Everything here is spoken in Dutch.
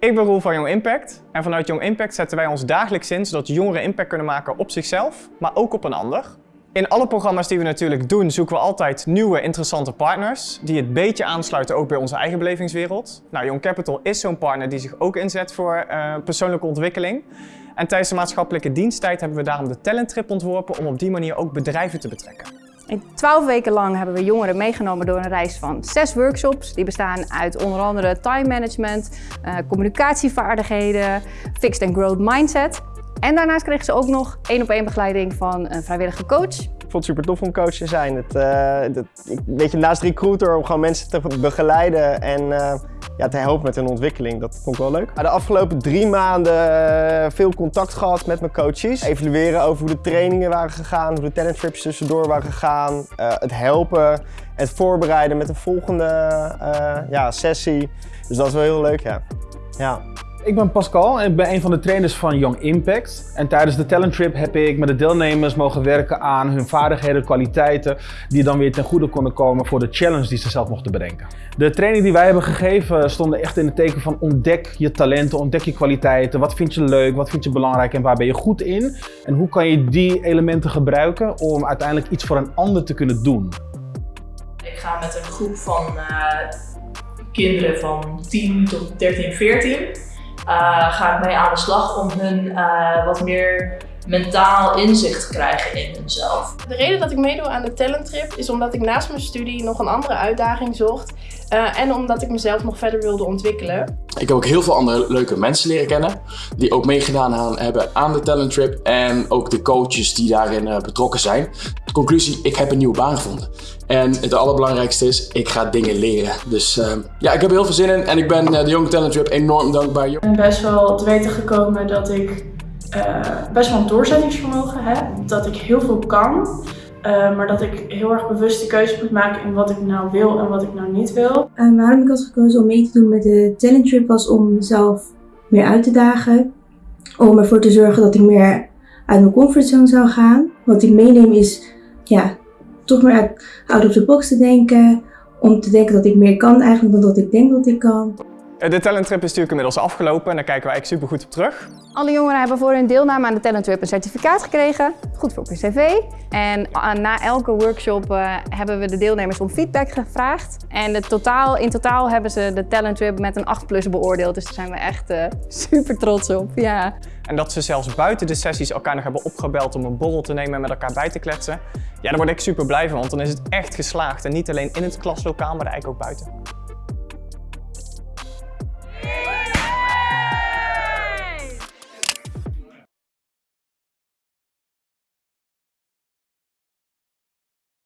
Ik ben Roel van Young Impact en vanuit Young Impact zetten wij ons dagelijks in zodat jongeren impact kunnen maken op zichzelf, maar ook op een ander. In alle programma's die we natuurlijk doen zoeken we altijd nieuwe interessante partners die het beetje aansluiten ook bij onze eigen belevingswereld. Nou, Young Capital is zo'n partner die zich ook inzet voor uh, persoonlijke ontwikkeling. En tijdens de maatschappelijke diensttijd hebben we daarom de Talent Trip ontworpen om op die manier ook bedrijven te betrekken. In twaalf weken lang hebben we jongeren meegenomen door een reis van zes workshops. Die bestaan uit onder andere time management, uh, communicatievaardigheden, fixed and growth mindset. En daarnaast kregen ze ook nog één op één begeleiding van een vrijwillige coach. Ik vond het super tof om coach te zijn. Het, uh, weet je, naast recruiter om gewoon mensen te begeleiden en uh, ja, te helpen met hun ontwikkeling. Dat vond ik wel leuk. De afgelopen drie maanden veel contact gehad met mijn coaches. Evalueren over hoe de trainingen waren gegaan, hoe de talent trips tussendoor waren gegaan. Uh, het helpen, het voorbereiden met de volgende ja, sessie. Dus dat is wel heel leuk, ja. ja. Ik ben Pascal en ik ben een van de trainers van Young Impact. En tijdens de talent trip heb ik met de deelnemers mogen werken aan hun vaardigheden, kwaliteiten, die dan weer ten goede konden komen voor de challenge die ze zelf mochten bedenken. De training die wij hebben gegeven stonden echt in het teken van ontdek je talenten, ontdek je kwaliteiten. Wat vind je leuk, wat vind je belangrijk en waar ben je goed in? En hoe kan je die elementen gebruiken om uiteindelijk iets voor een ander te kunnen doen? Ik ga met een groep van uh, kinderen van 10 tot 13, 14 uh, ga ik mee aan de slag om hun uh, wat meer mentaal inzicht krijgen in hunzelf. De reden dat ik meedoe aan de Talent Trip is omdat ik naast mijn studie nog een andere uitdaging zocht. Uh, en omdat ik mezelf nog verder wilde ontwikkelen. Ik heb ook heel veel andere leuke mensen leren kennen. Die ook meegedaan hebben aan de Talent Trip. En ook de coaches die daarin uh, betrokken zijn. De conclusie, ik heb een nieuwe baan gevonden. En het allerbelangrijkste is, ik ga dingen leren. Dus uh, ja, ik heb er heel veel zin in. En ik ben de Young Talent Trip enorm dankbaar. Ik ben best wel te weten gekomen dat ik best wel een doorzettingsvermogen heb. Dat ik heel veel kan. Uh, maar dat ik heel erg bewust de keuze moet maken in wat ik nou wil en wat ik nou niet wil. Uh, waarom ik had gekozen om mee te doen met de talent trip was om mezelf meer uit te dagen. Om ervoor te zorgen dat ik meer uit mijn comfortzone zou gaan. Wat ik meeneem is ja, toch meer uit out of the box te denken. Om te denken dat ik meer kan eigenlijk dan dat ik denk dat ik kan. De talenttrip is natuurlijk inmiddels afgelopen en daar kijken we eigenlijk super goed op terug. Alle jongeren hebben voor hun deelname aan de talenttrip een certificaat gekregen. Goed voor op hun cv. En na elke workshop uh, hebben we de deelnemers om feedback gevraagd. En de totaal, in totaal hebben ze de talenttrip met een 8 plus beoordeeld. Dus daar zijn we echt uh, super trots op. Ja. En dat ze zelfs buiten de sessies elkaar nog hebben opgebeld om een borrel te nemen en met elkaar bij te kletsen. Ja, daar word ik super blij van, want dan is het echt geslaagd. En niet alleen in het klaslokaal, maar eigenlijk ook buiten.